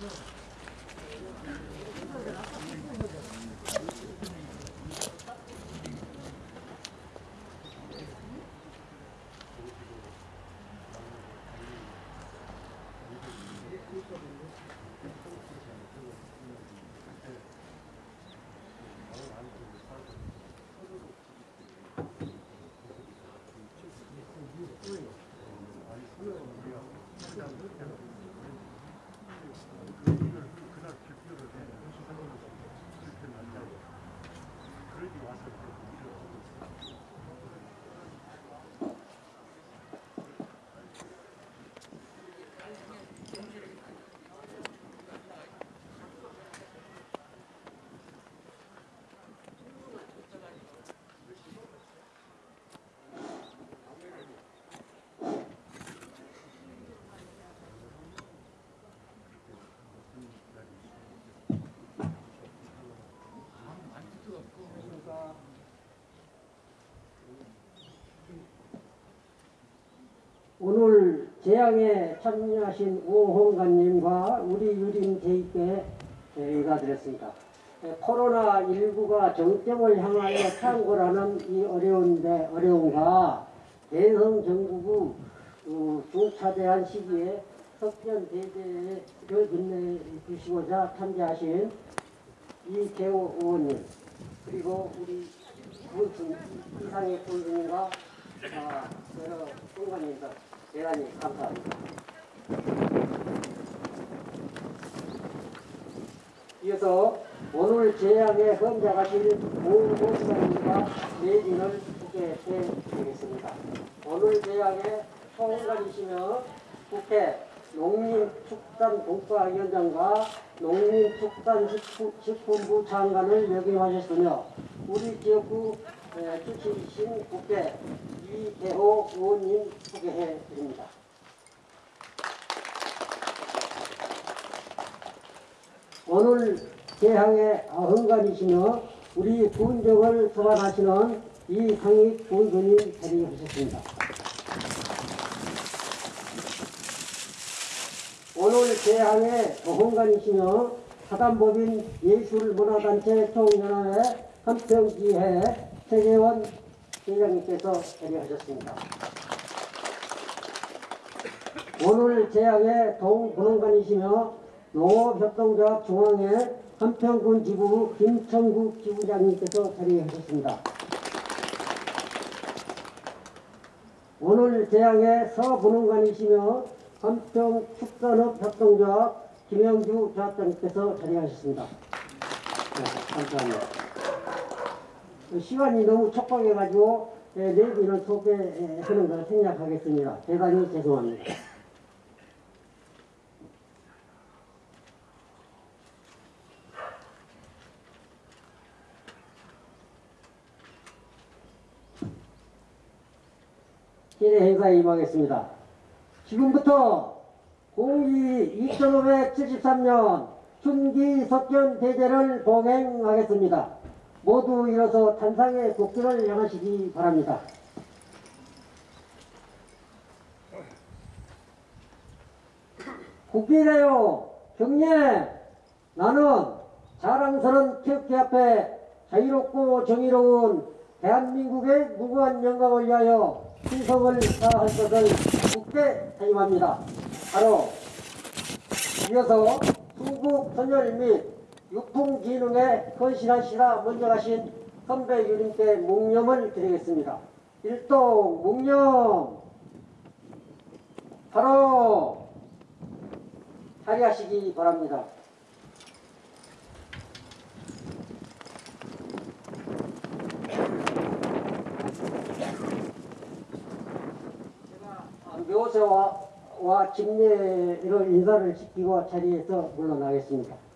네. 오늘 재앙에 참여하신 오홍관님과 우리 유림 대입에 저희가 드렸습니다. 코로나19가 정점을 향하여 창고라는 이 어려운데 어려움과 대성 정부부 어, 중차대한 시기에 석견대대를 빛내주시고자 참여하신 이재호 의원님 그리고 우리 이상의 군수님과 아, 여러 공관님들 대단히 감사합니다. 이어서 오늘 재앙에 헌장하실 오목사님과 내진을 국회에 드리겠습니다. 오늘 재앙에 총관이시며 국회 농림축산국가위원장과 농림축산식품부 장관을 역임하셨으며 우리 지역구 에, 주치신 국회 이대호 의원님 소개해 드립니다. 오늘 재향의 헌관이시며 우리 군정을 소환하시는 이상익 군수님 자리하셨습니다. 오늘 재향의 헌관이시며 사단법인 예술문화단체 총연합회 한평지회 세계원 회장님께서 자리하셨습니다. 오늘 재향의 동분원관이시며 농업협동조합 중앙회 한평군 지부 김천국 지부장님께서 자리하셨습니다. 오늘 재향의 서분원관이시며 한평축산업협동조합 김영주 조합장님께서 자리하셨습니다. 네, 감사합니다. 시간이 너무 촉박해가지고 네, 내비를 소개하는 걸 생략하겠습니다. 대단히 죄송합니다. 기대 행사에 임하겠습니다. 지금부터 공기 2573년 춘기 석견 대제를 봉행하겠습니다. 모두 일어서 탄상의 국기를 향하시기 바랍니다. 국기래요 경례 나는 자랑스런 태극기 앞에 자유롭고 정의로운 대한민국의 무고한 영광을 위하여 신성을 다할 것을 국대 사임합니다. 바로 이어서 수국 선열 및 육풍진흥에 헌신하시라 먼저 가신 선배 유님께 묵념을 드리겠습니다. 일동 묵념 바로 자리하시기 바랍니다. 묘세와 와 직례를 인사를 시키고 자리에서 물러나겠습니다.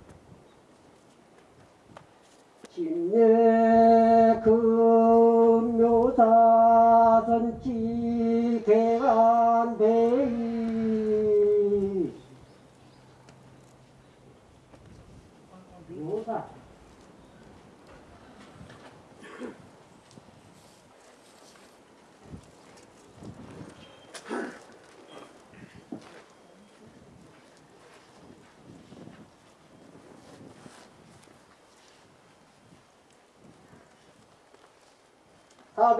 진례 금묘사 선지 개간배이 묘사 사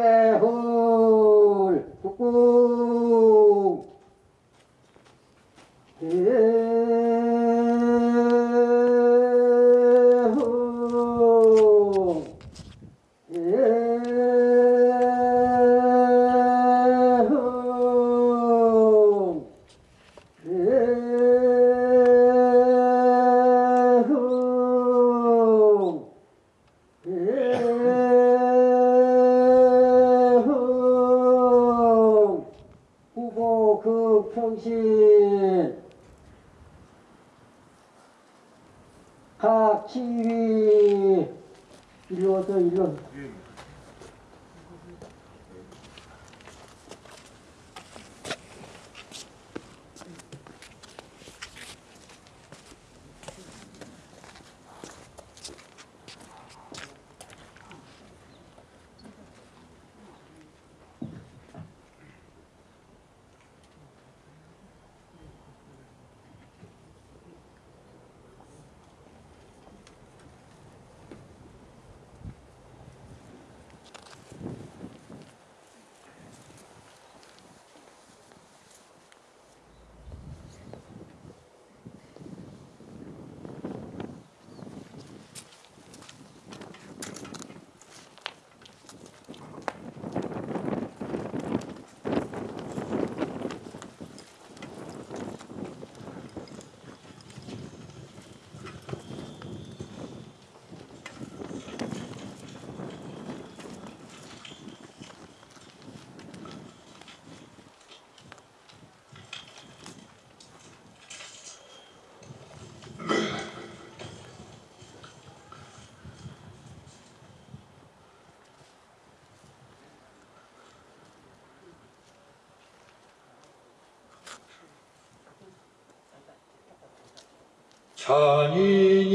잔인인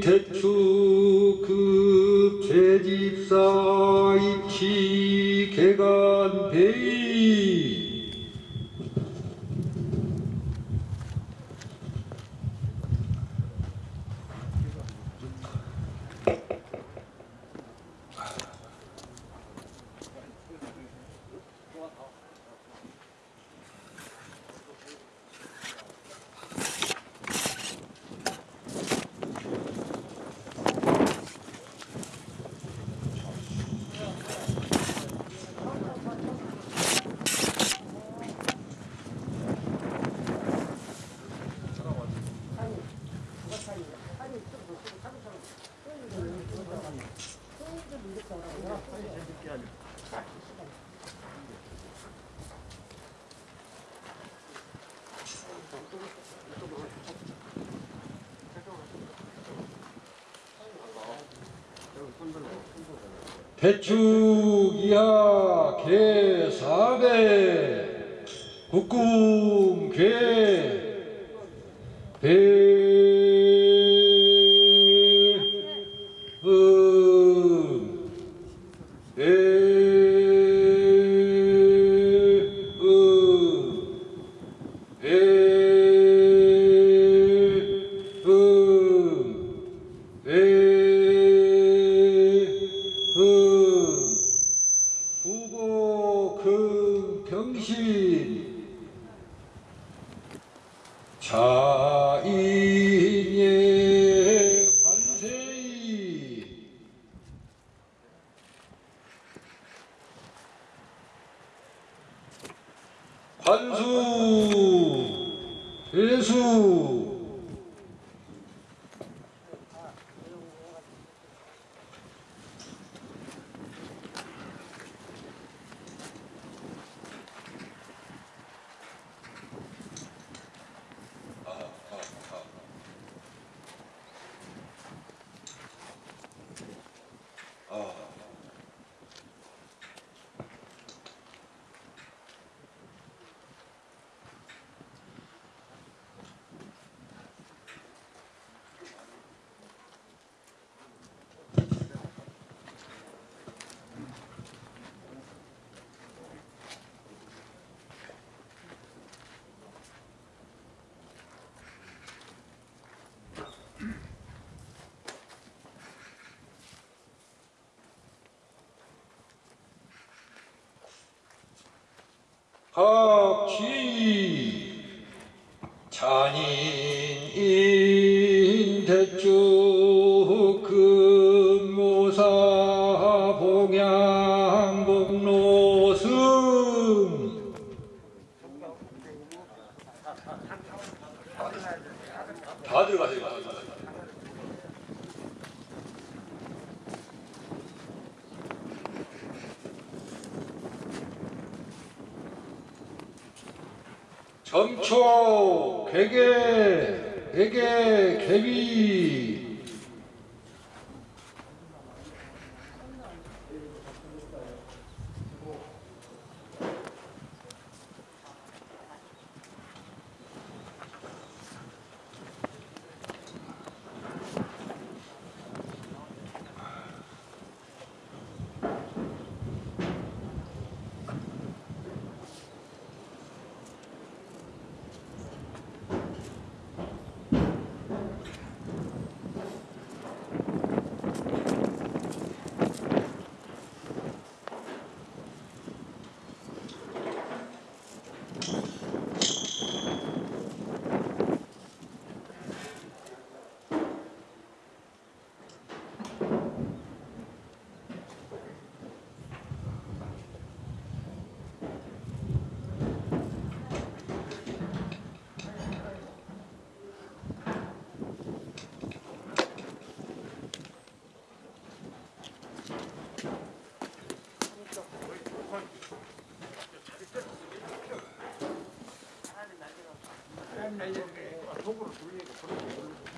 대추급 재집사 입시 개간 배의 대 아, 박쥐 잔인이 아, 이제 속으로 돌리니까 그렇게 모르고.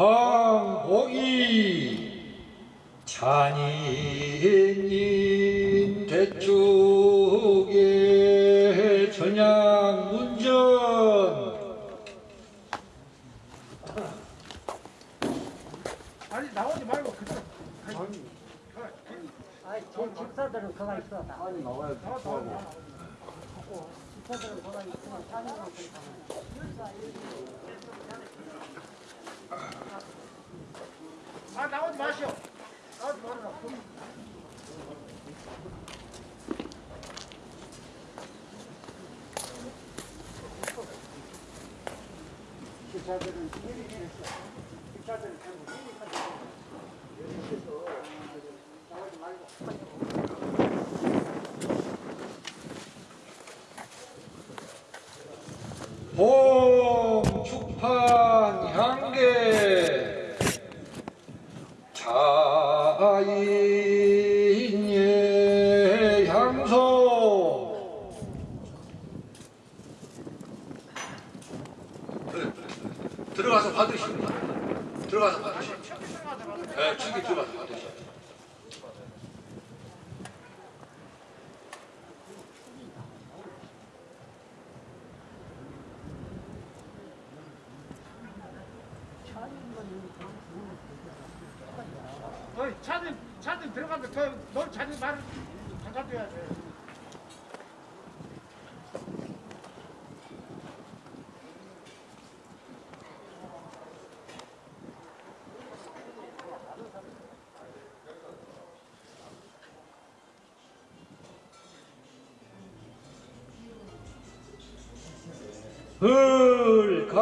강옥이 찬이니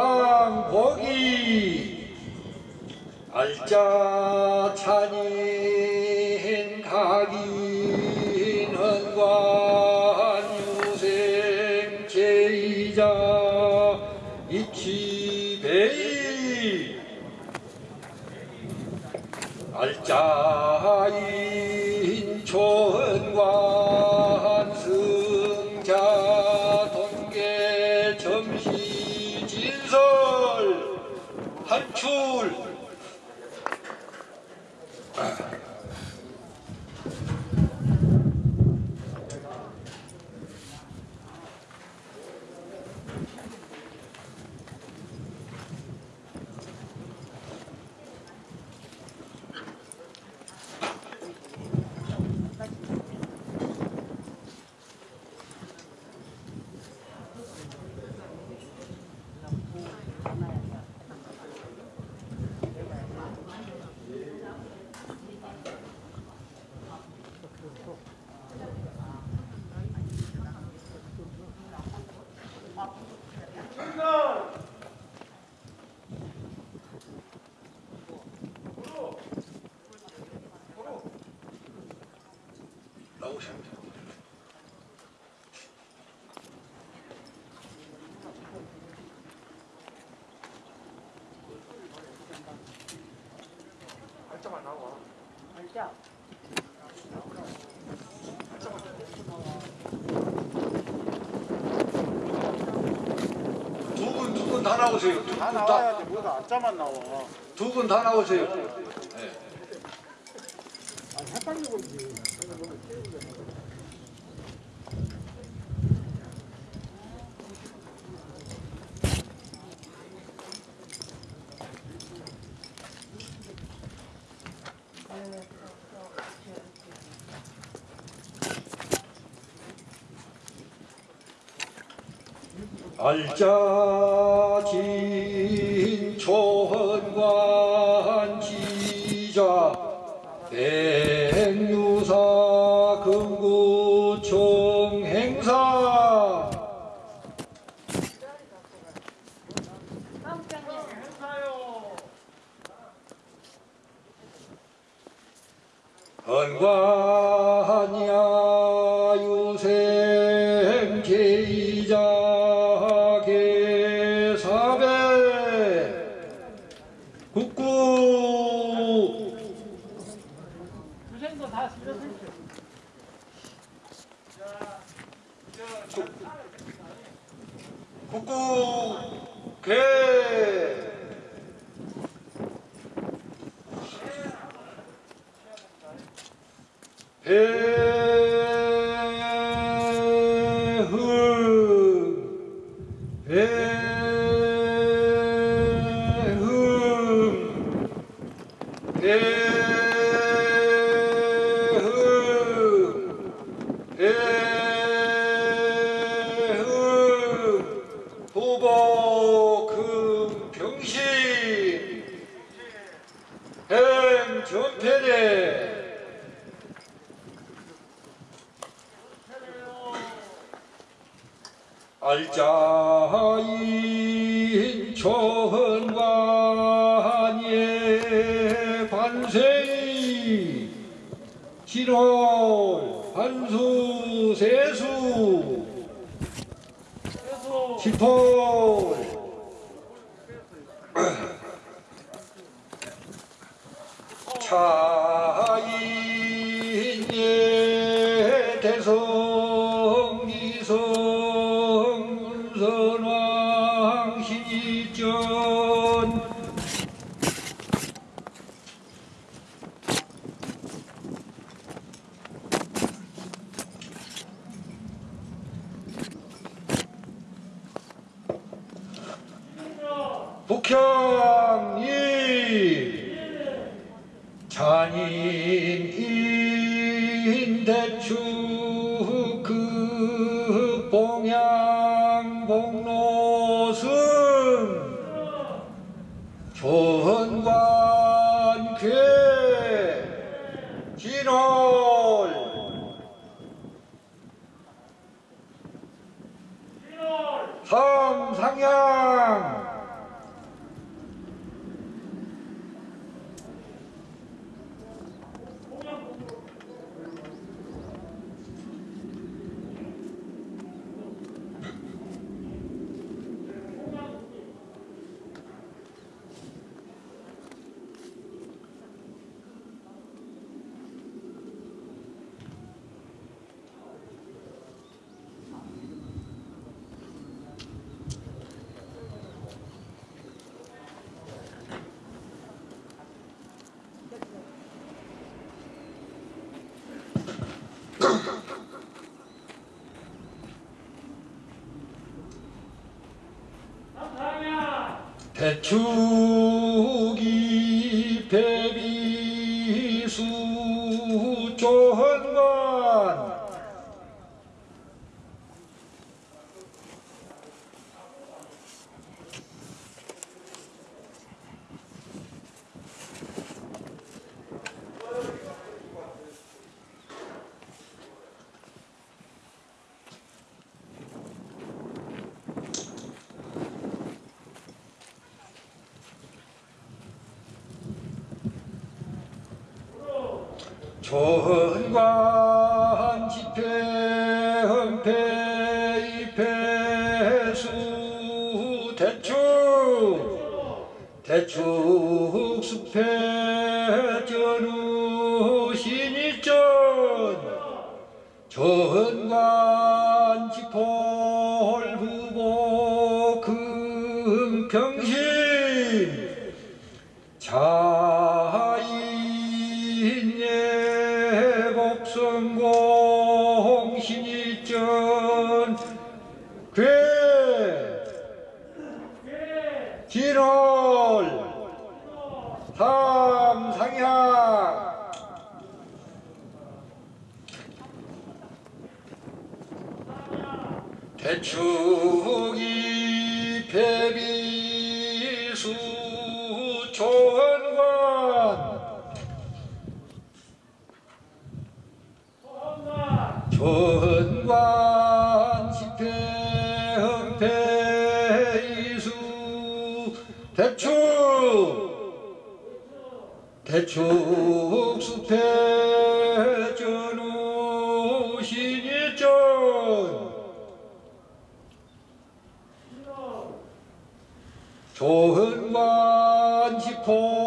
을강복이 알짜 찬인 각인 헌관 유생 제이자 이치배이 알짜인 초헌관 승자 동계 점시 진설 한출 나오시면 돼요. 발자만 나와. 두 분 두 분 다 나오세요. 두분다다 나와야지 뭐가 안자만 나와. 두 분 다 나오세요. 네. 알짜 유생 제이자 계사배. 국구. 유생도 다 쓰셨을 국구 개. 배 the two 대수. 대축. 대축 수태전우 신일전 좋은 만시포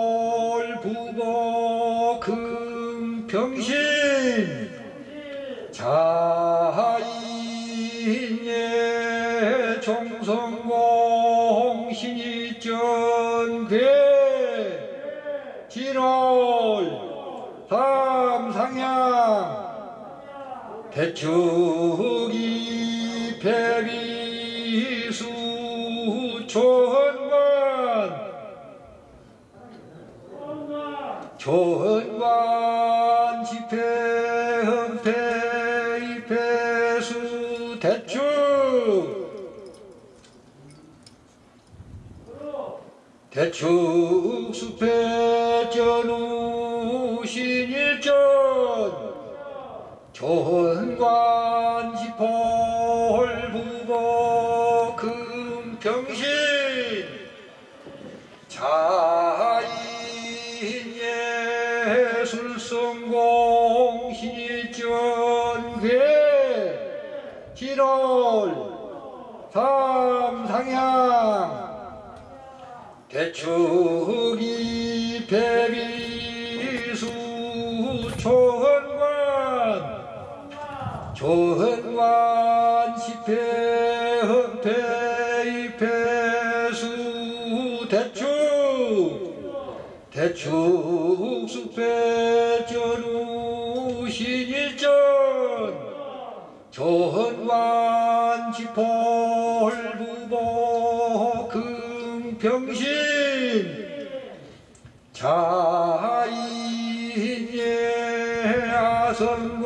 백주기 백이수 조헌관. 조헌관 집회헌패 입회수 대출 대충 숲패전우 신 일전. 조헌 관지폴 부보 금경신 자인 예술성공 희전괴 7월 삼상향 대축이 배비 조헌관 시패 헌패 이패수 대축 대축 수패 전우 신일전. 조헌관 지폴부보 금평신. 자인예 아성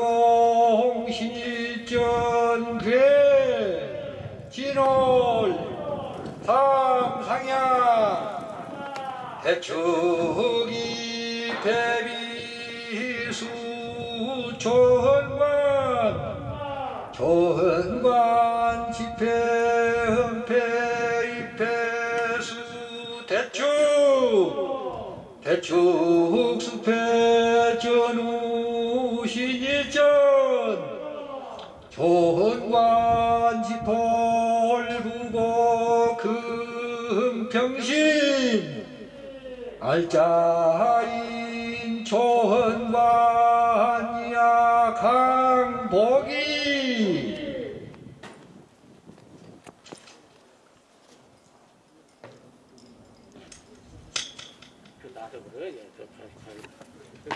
삼상향. 대축이 배비수 조헌관. 조헌관 집회 헌패 입회수 대축. 대축 수 알짜인 조헌관이야 강복이 그 나도 그래. 예, 저, 저, 저.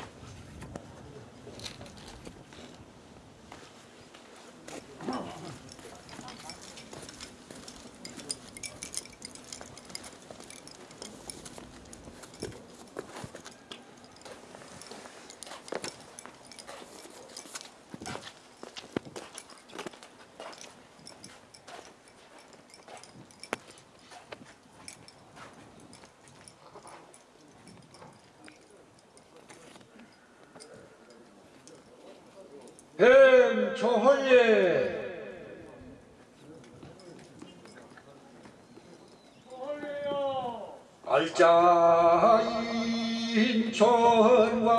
뱀초헐예 알짜인 천왕예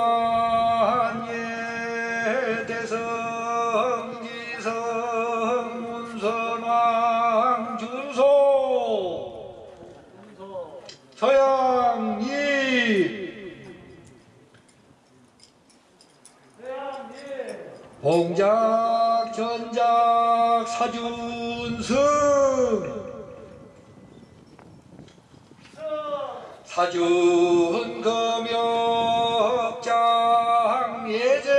대성지성 문선왕 준소 서양이 봉작 전작 사준승 사준 금역장 예제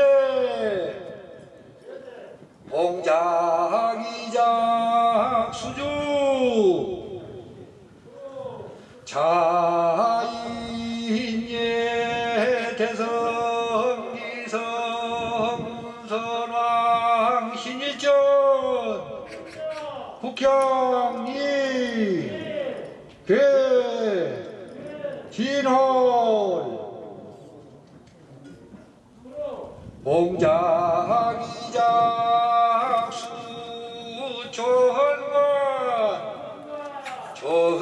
봉작 이작 수주 자인예 대성기성 문선왕 신일전 국형이 괴 진홀 몽장이작. 수조헌관 조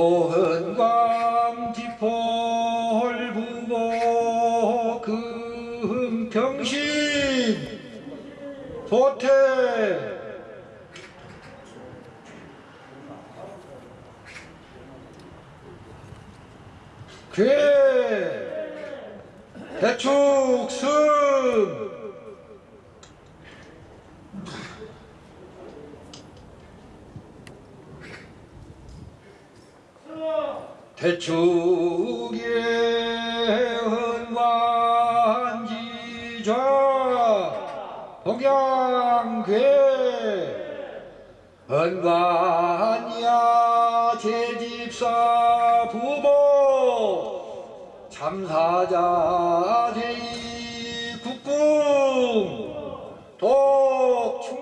조헌광 지폴 부보 금평신 소태. 괴. 대축승 대축의 헌관지좌 동양괴 헌관이야 제집사 부모 참사자 제이 국궁 독충문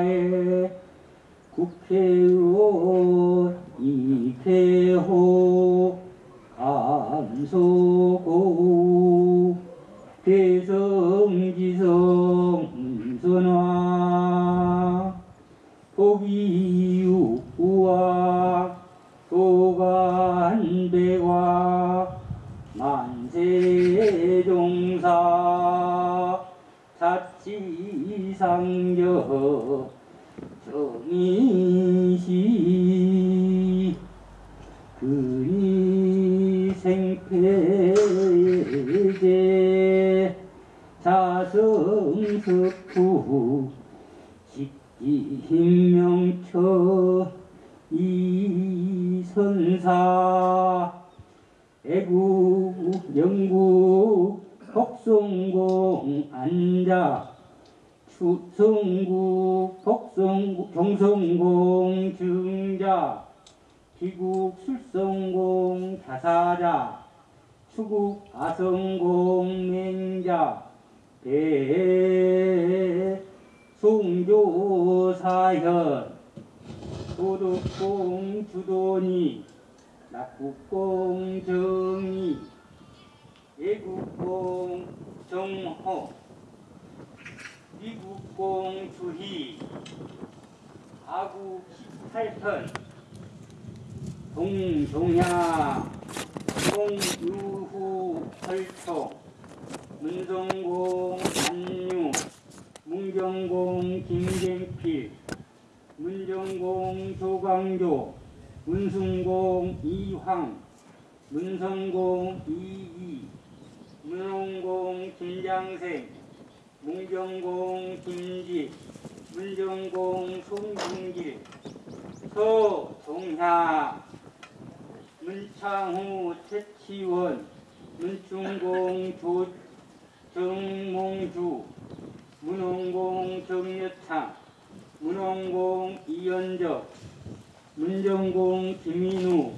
정사에 국회의원 이태호 감소고 대성지성 선화 도기유와 도간배와 만세종사 자치상저 정 인시 근이 생패제 자성석후 식기hin명처 이선사 애국 영국 복성공 안자 추성국 복성국 경성공 증자 기국 술성공 자사자 추국 아성공 맹자 대 송조사현 도덕공 주도니 낙국공 정이 예국공 정호 미국공 주희 아국 18편 동종야 동유후 설총 문성공 안유 문경공 김갱필 문정공 조광조 문승공 이황 문성공 이이 문홍공 김장생 문경공 김지 문정공 송중길 서종하 문창후 최치원 문충공 조 정몽주 문홍공 정여창 문홍공 이연적 문정공 김민우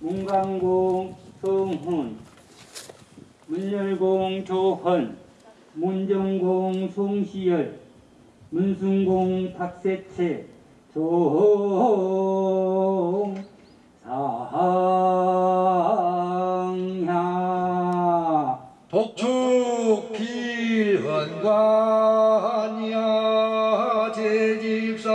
문강공 성훈 문열공 조헌 문정공 송시열 문순공 박세채 종상향 독축 필헌관이야. 제집사급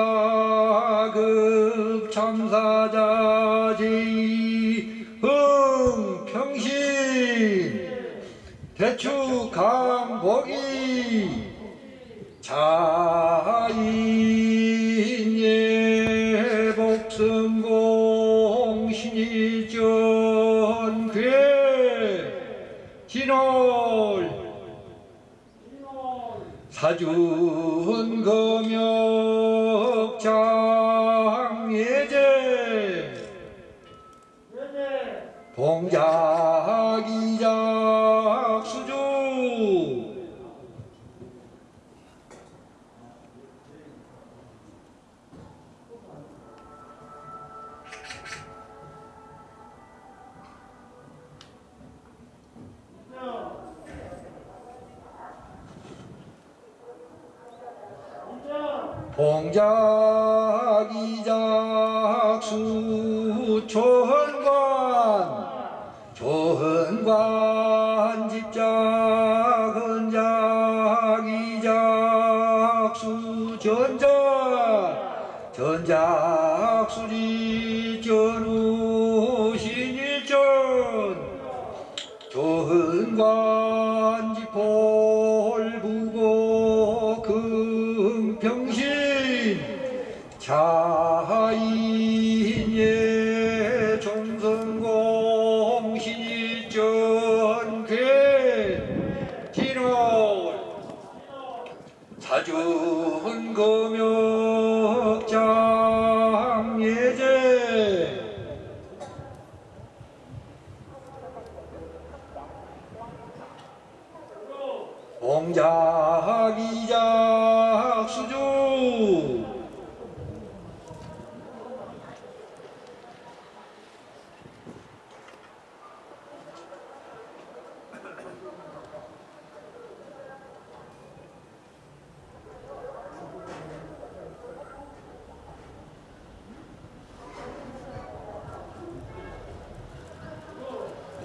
참사자 제이 흥평신. 대축 강 사 봉작이작 수 초헌관 조헌관 집작 헌작이작 수 전작 전작 수리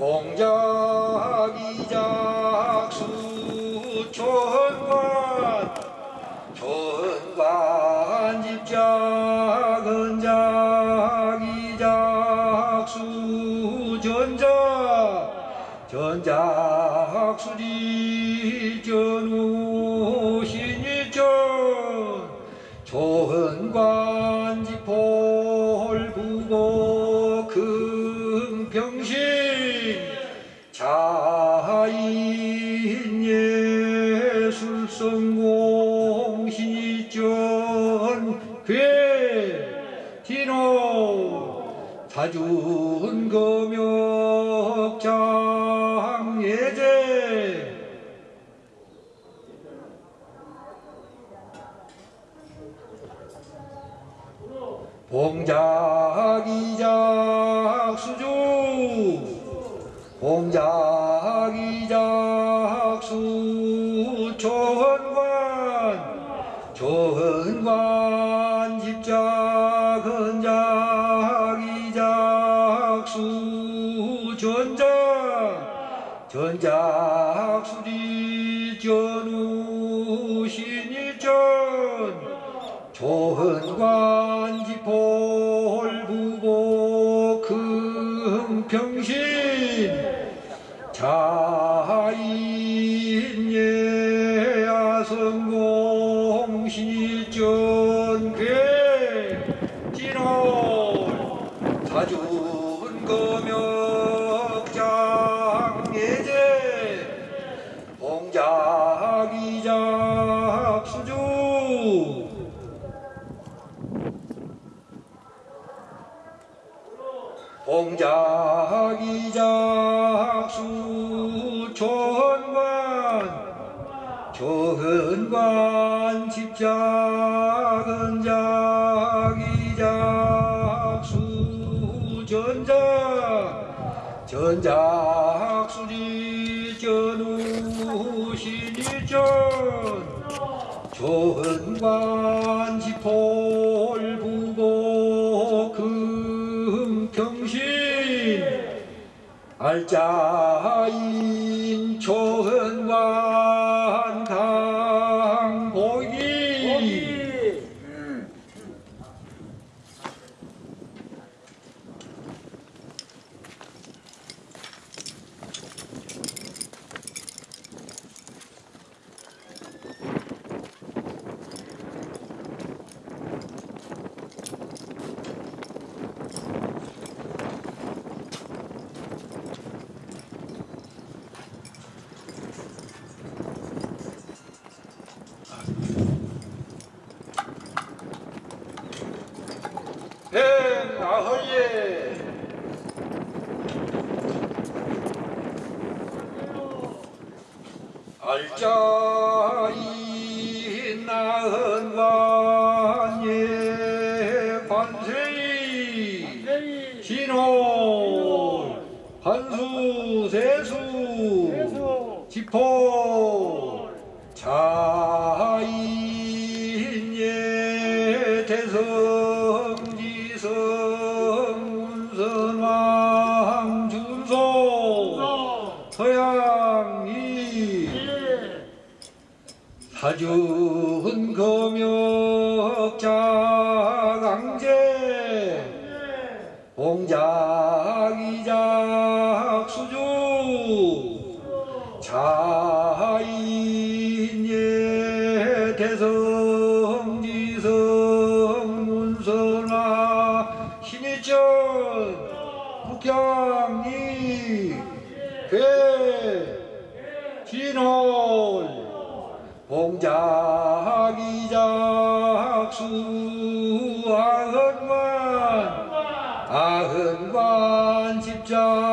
공자기자 Allah. 좋은 관 집작은 작이작 수전작 전작 수리 전우신일전. 좋은 관 지폴 부고 금경신. 알자인 좋은 관 집전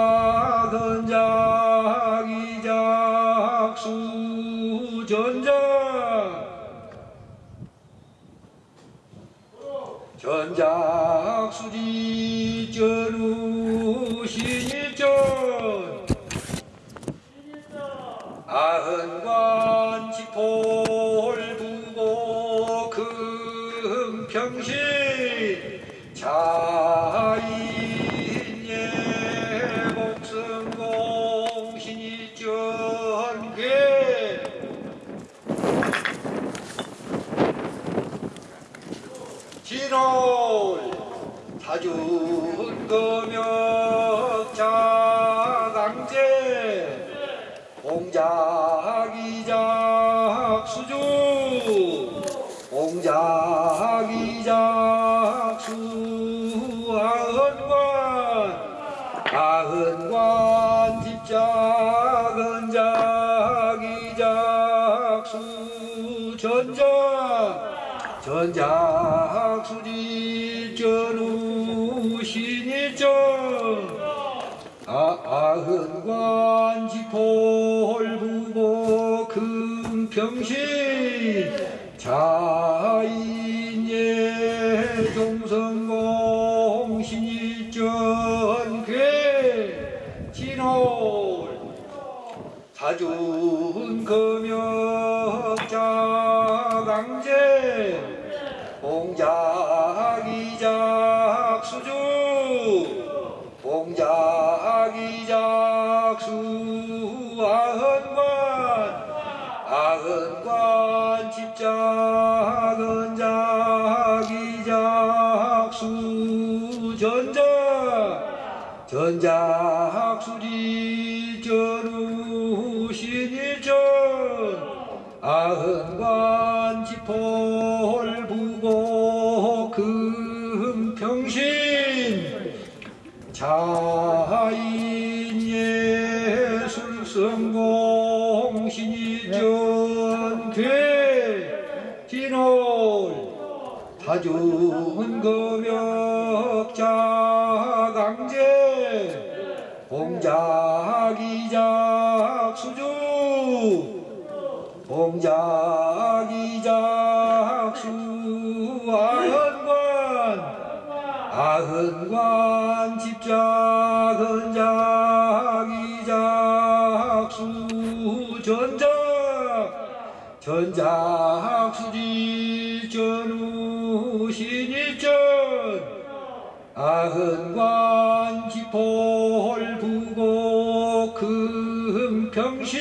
전작 수지 전우 신일전 아, 아흔관 지폴부보 금평신 자인 봉자기작 수 아흔관 아흔관 집작은 자기작 수 전작 전작 수리 전우 신일전 아흔관 지폴 부고 금평신 자인 예술성공 신이 전 괴 진홀 타준 금역자 강제 봉자기작 수주 봉자기작 수 아흔관 아흔관 집작은 전작 수지 전우 신일전 아흔관 지폴 부고 금평신.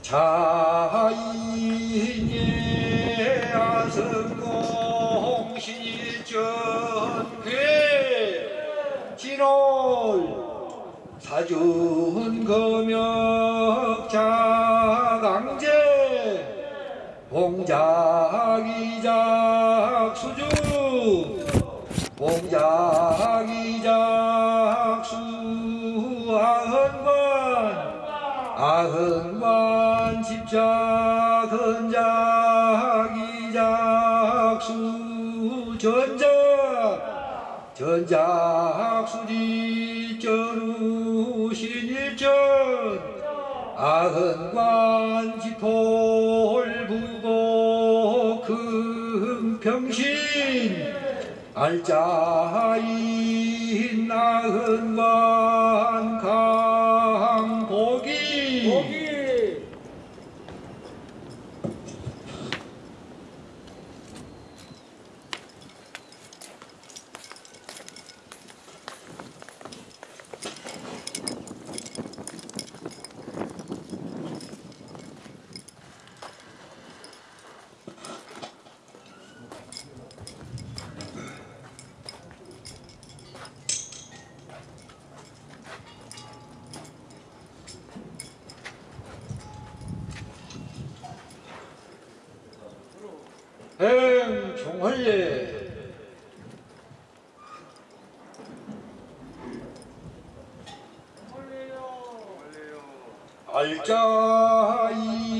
자인예 아승공 신일전 괴 진홀 사준 금역자 강제 봉자기작 수주 봉자기작 수 아흔관 아흔관 집작은 자기작 수 전작 전작 수지 전우 신일전 아흔관 지폴 부고 금평신 알짜인 아흔관 강보기 행 종할례 알짜인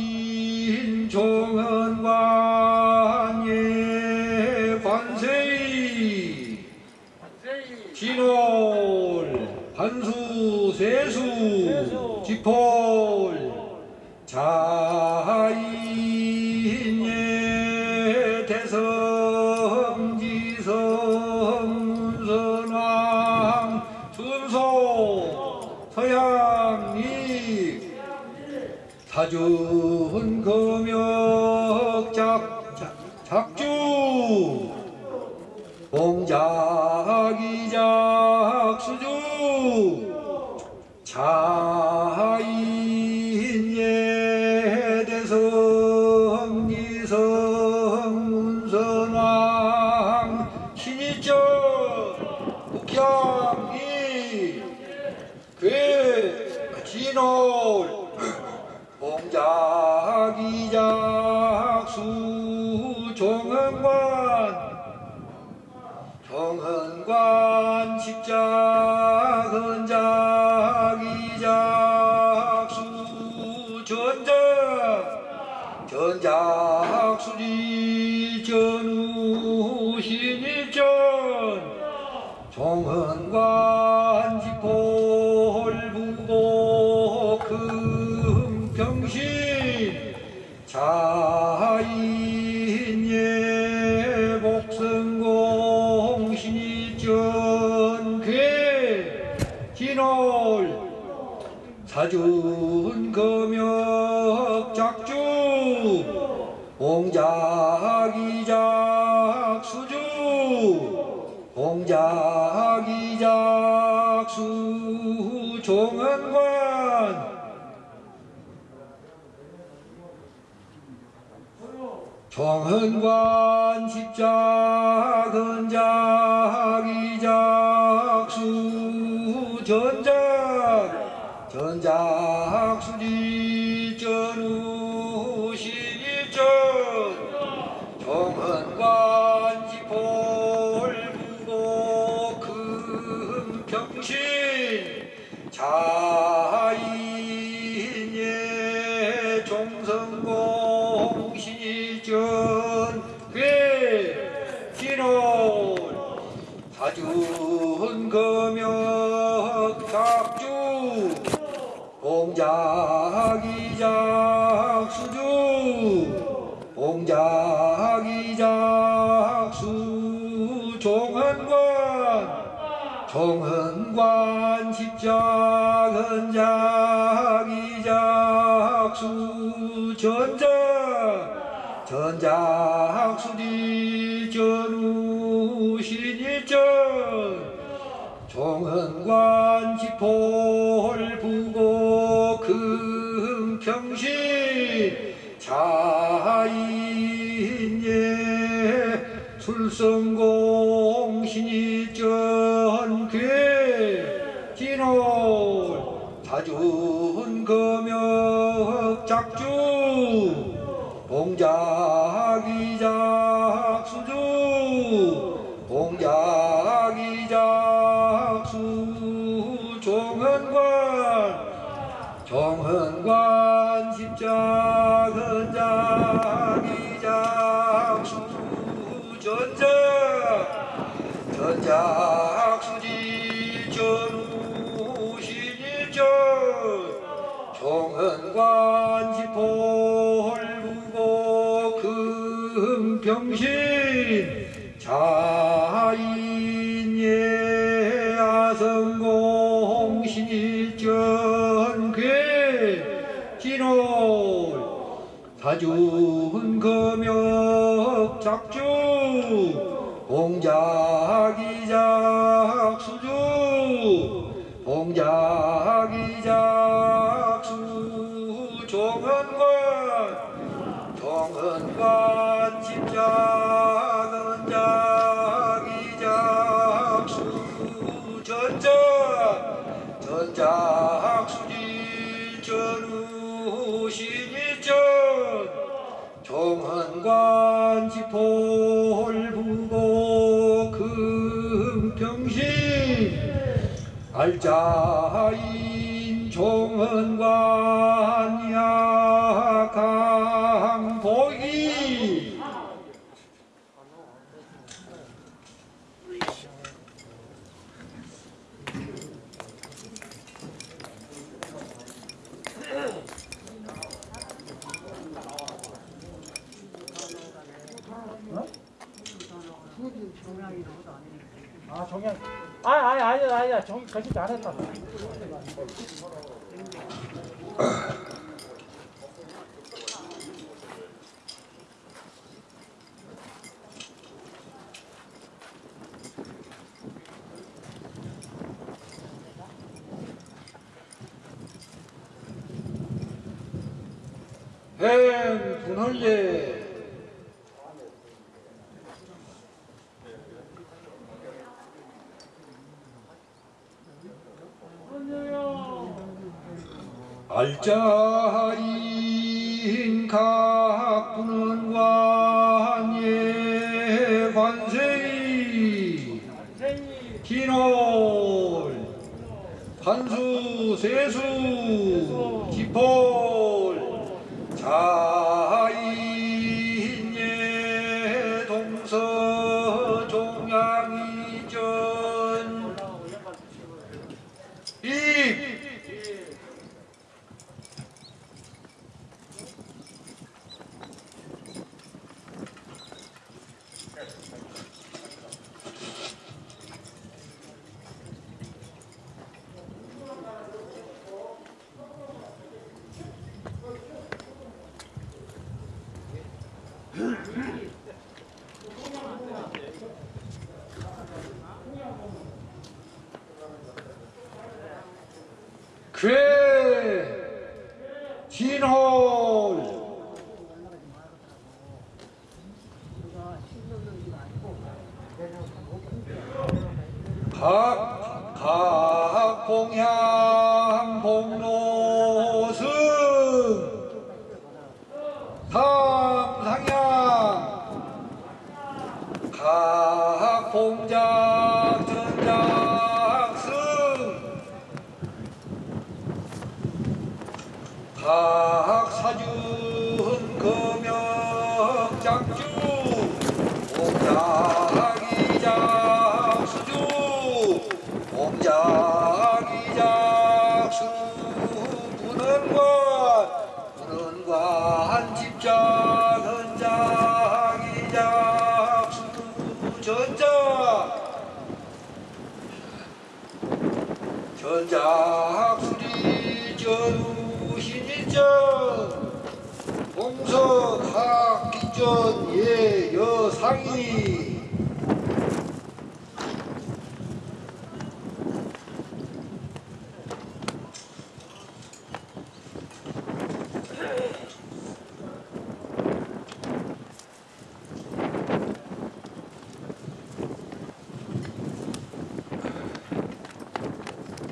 관관 십자 恭 짝수지전우시니전 정한관지폴부고 금평신 알자인 정한관 아, 아니, 아니, 아니, 저기 거짓 안 했다. 네, 그 행 분할례 알짜인 각부는 관예 관세이. 기놀 관수 세수 기폴 자인예 동서 종양이전 입 괴 진홀 각, 각 봉향 공석학기전 예여상이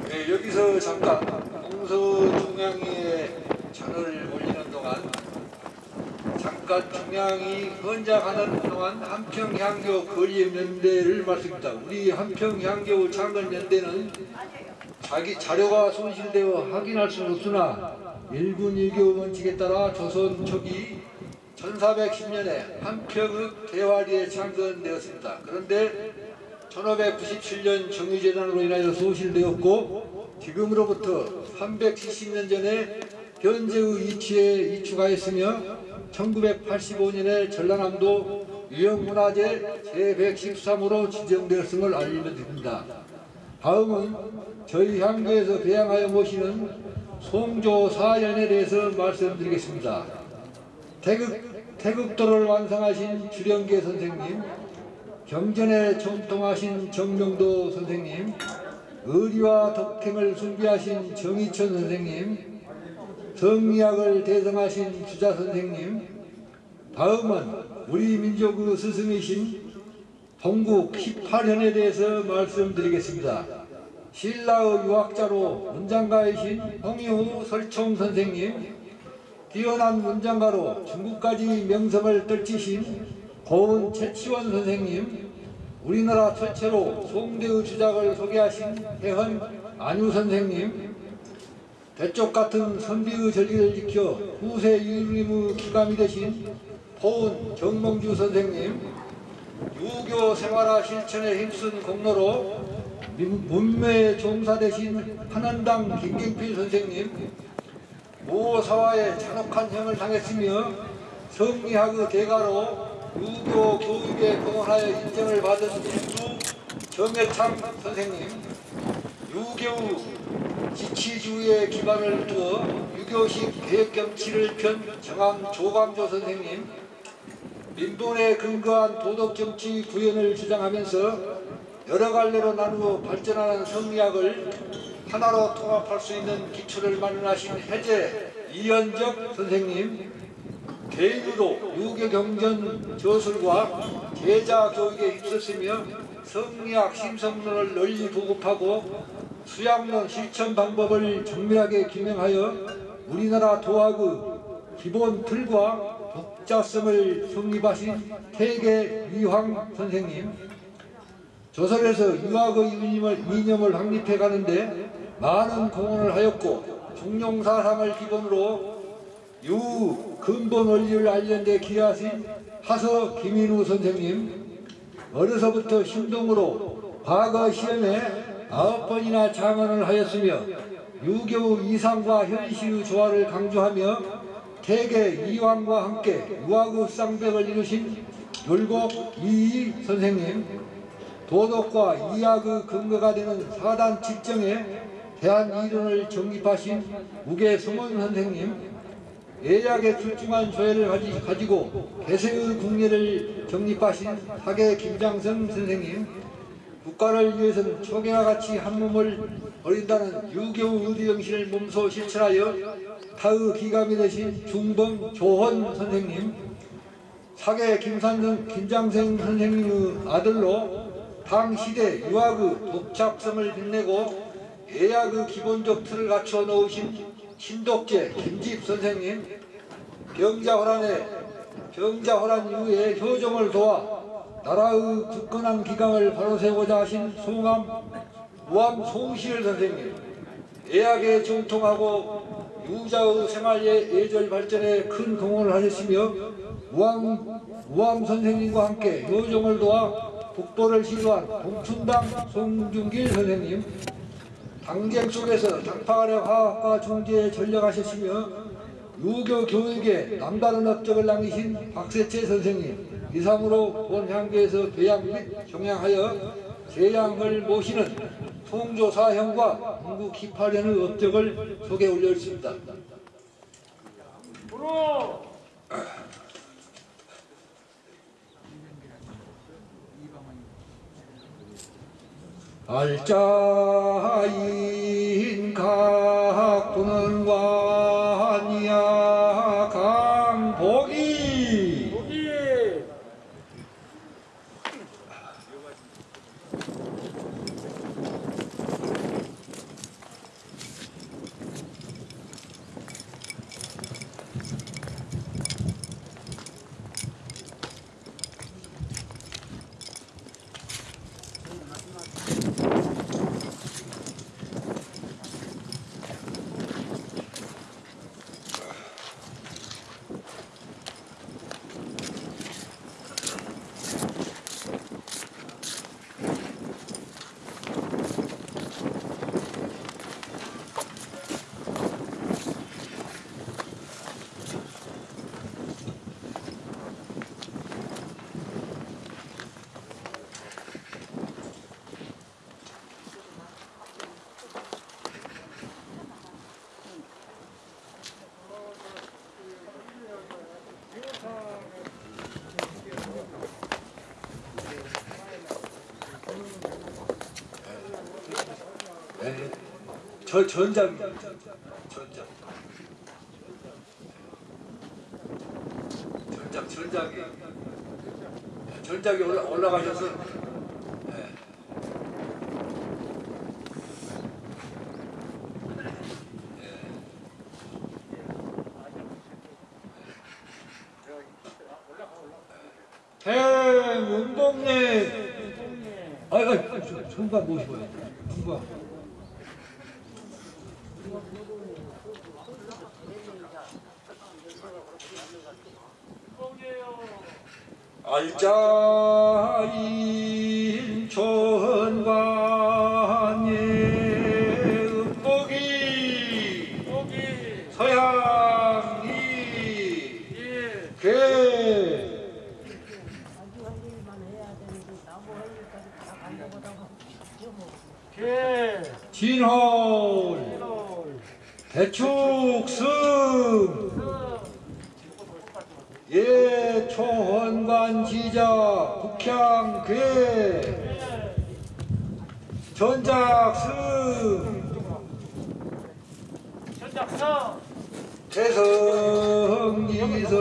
네, 여기서 잠깐 공서 중앙위에 전을 올리는 동안 잠깐 중앙이 헌작하는 동안 한평향교 거리연대를 말씀드립니다. 우리 한평향교 창건연대는 자기 자료가 손실되어 확인할 수는 없으나 일군 일교 원칙에 따라 조선 초기 1410년에 한평읍 대화리에 창건되었습니다. 그런데 1597년 정유재단으로 인하여 소실되었고 지금으로부터 370년 전에 현재의 위치에 이축하였으며 1985년에 전라남도 유형문화재 제113호로 지정되었음을 알려드립니다. 다음은 저희 향교에서 배양하여 모시는 송조 사연에 대해서 말씀드리겠습니다. 태극, 태극도를 완성하신 주령계 선생님, 경전에 전통하신 정명도 선생님, 의리와 덕행을 숭배하신 정희천 선생님, 성리학을 대성하신 주자 선생님, 다음은 우리 민족의 스승이신 동국 18현에 대해서 말씀드리겠습니다. 신라의 유학자로 문장가이신 홍유 설총 선생님, 뛰어난 문장가로 중국까지 명성을 떨치신 고은 최치원 선생님, 우리나라 최초로 송대의 주작을 소개하신 해헌 안유 선생님, 대쪽 같은 선비의 전리를 지켜 후세 유림의 기감이 되신 포은 정몽주 선생님, 유교 생활화 실천에 힘쓴 공로로 문매에 종사되신 한원당 김경필 선생님, 모사와의 잔혹한 형을 당했으며 성리학의 대가로 유교 교육에 공헌하여 인정을 받은 일두 정해창 선생님, 유교 지치주의에 기반을 두어 유교식 계획경치를 편 정한 조광조 선생님, 민본에 근거한 도덕정치 구현을 주장하면서 여러 갈래로 나누어 발전하는 성리학을 하나로 통합할 수 있는 기초를 마련하신 해제 이현적 선생님, 개인으로 유교경전 저술과 제자 교육에 힘썼으며 성리학 심성론을 널리 보급하고 수양론 실천 방법을 정밀하게 규명하여 우리나라 도학의 기본 틀과 독자성을 성립하신 태계 위황 선생님 조선에서 유학의 이념을, 이념을 확립해 가는데 많은 공헌을 하였고 중용사상을 기본으로 유 근본 원리를 알리는 데 기여하신 하서 김인우 선생님 어려서부터 신동으로 과거 시험에 아홉 번이나 장언을 하였으며 유교 이상과 현실의 조화를 강조하며 태계 이왕과 함께 유학의 쌍벽을 이루신 율곡 이희 선생님 도덕과 이학의 근거가 되는 사단 칙정에 대한 이론을 정립하신 우계 성원 선생님 예약에 출중한 가지, 가지고 개세의 국례를 정립하신 사계 김장성 선생님 국가를 위해서는 초계와 같이 한 몸을 버린다는 유교 의리 정신을 몸소 실천하여 타의 기감이 되신 중범 조헌 선생님 사계 김산성 김장생 선생님의 아들로 당 시대 유학의 독착성을 빛내고 예약의 기본적 틀을 갖춰 놓으신 신독재 김집 선생님 병자 호란에 병자호란 이후에 효정을 도와 나라의 굳건한 기강을 바로 세우고자 하신 송암 우암 송시일 선생님 예약에 정통하고 유자의 생활 예- 예절 발전에 큰 공헌을 하셨으며 우암, 우암 선생님과 함께 효정을 도와 북보를 시도한 동춘당 송중길 선생님 당쟁 속에서 당파가려 화학과 중재에 전력하셨으며 유교 교육에 남다른 업적을 남기신 박세채 선생님 이상으로 본 향교에서 교양 및 경양하여 세양을 모시는 통조사형과 인구 기파련의 업적을 소개 올렸습니다. 알자인 각부는 완이야 강복이 여기. 네. 저 전장 전장 전장 전장이 전장이 올라 올라가셔서 네. 행운동네 아이 아이 총각 모시고요 총각 알자인 음복이 여기. 서양이 예. 개 개. 진홀 대축승 예초원관 지자 북향 괴 전작승 전작성. 태성이성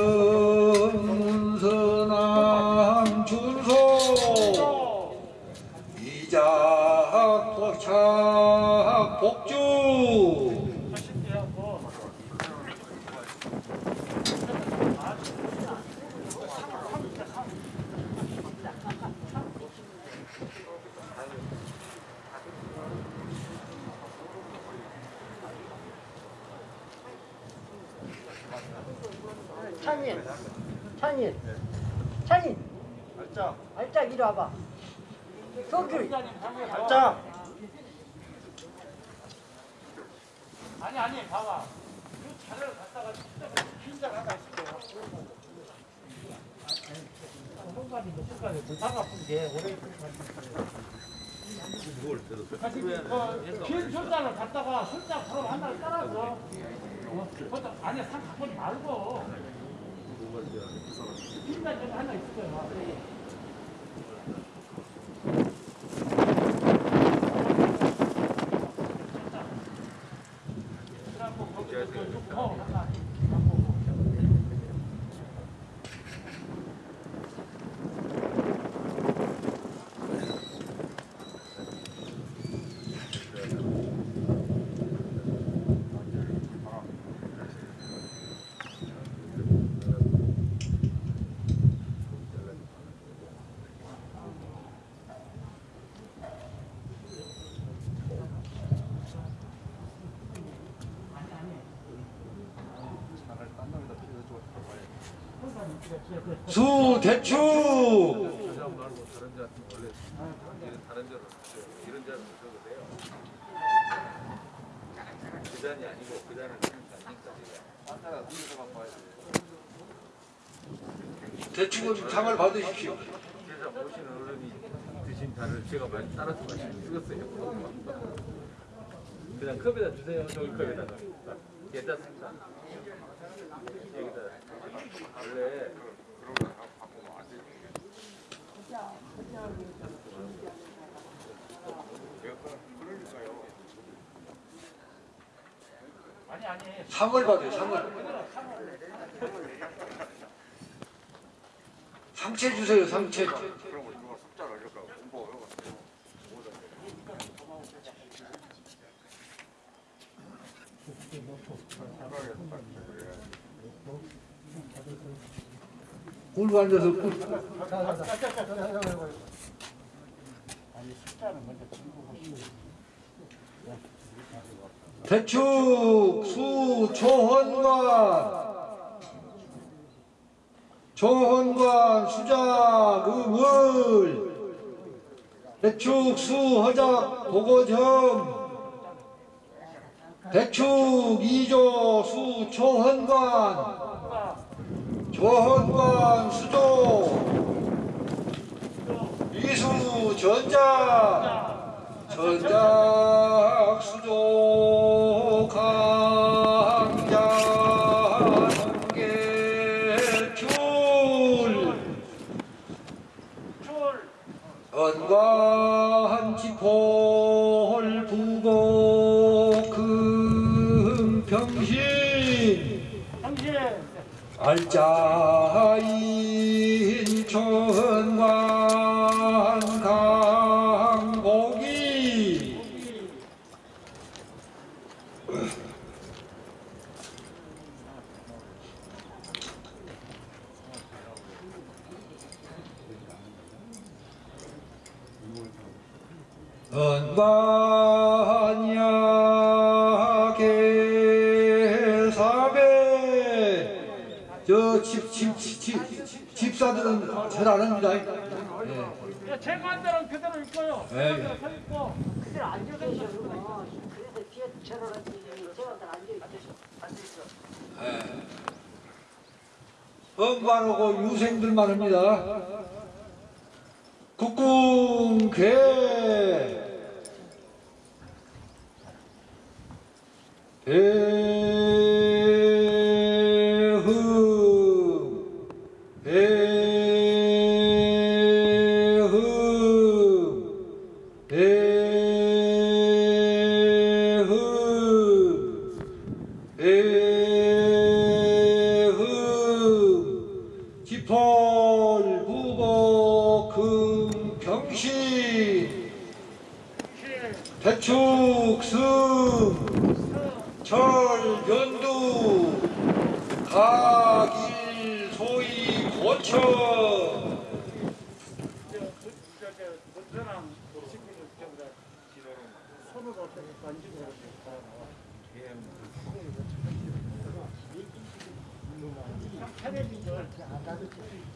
문선왕 준소 이작 도착 복주 하신대요. 뭐. 찬이, 찬이, 찬이. 알자. 알짝 이리 와봐. 성규. 알자. 아니 아니 봐봐. 그 차를 갖다가 흰자 하나 있을게요. 손가락이 몇 손가락이 불타가 아픈 게 오래 긴 손자를 갖다가 손자 바로 하나를 따라서 어, 안에 상 갖고 말고 흰자 좀 하나 있을 거야. 수 대축 대축은 상을 받으십시오. 제가 모시는 어른이 드신 달을 제가 많이 따라서 마시고 쓰겠어요. 그냥 컵에다 주세요. 저기 컵에다가. 괜찮습니다. 여기다 원래 아니 아니 받아요. 상을. 상체 주세요. 상체. 굴고 앉아서 꿀. 대축 수 초헌관. 초헌관 수작 의월 대축 수 허작 보고점. 대축 이조 수 초헌관. 초헌관 수조. 이수 전자. 전작 알 예. 제 관대로는 그대로 있고요. 예, 예. 그대로 서 있고. 그들 앉아 계시구나. 그래서 뒤에 쳐놓았지. 제가 다 앉아 있어. 언관하고 유생들만 합니다. 국궁 개배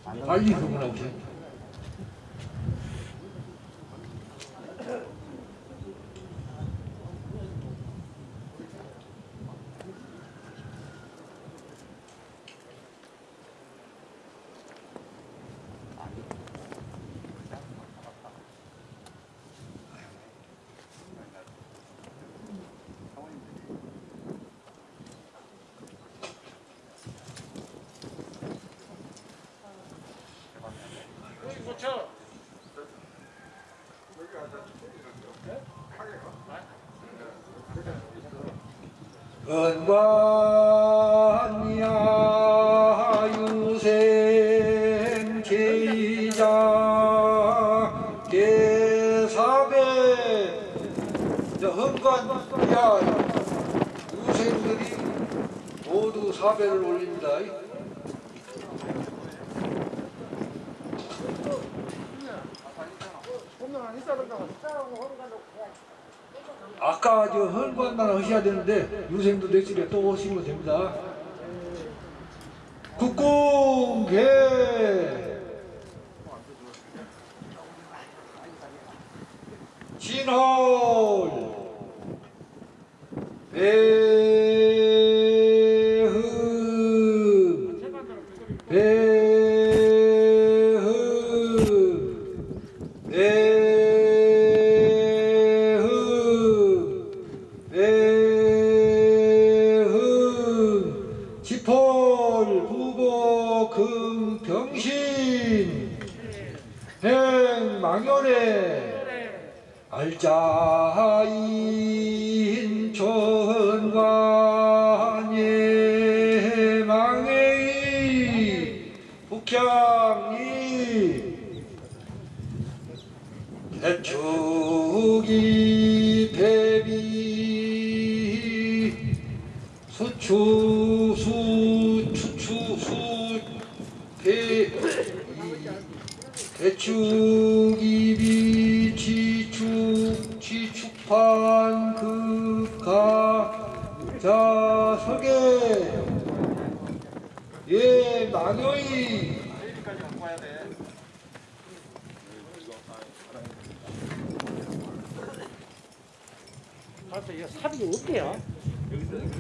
아, 빨리 그분한테 은관야 유생 제자 계사배. 은관야. 유생들이 모두 사배를 아까 저 헐거한 날 하셔야 되는데 유생도 내실에 또 오시면 됩니다. 국공개 그래서 이 삽이 없대요. 여기서 여기서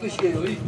합동사진 한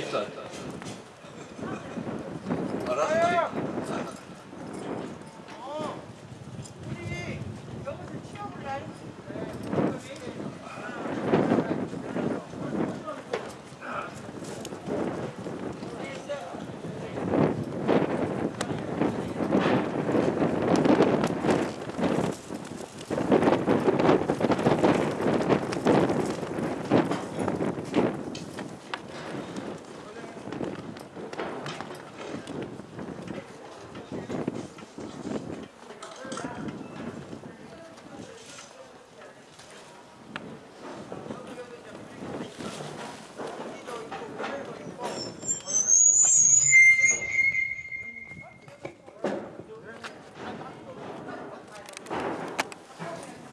여기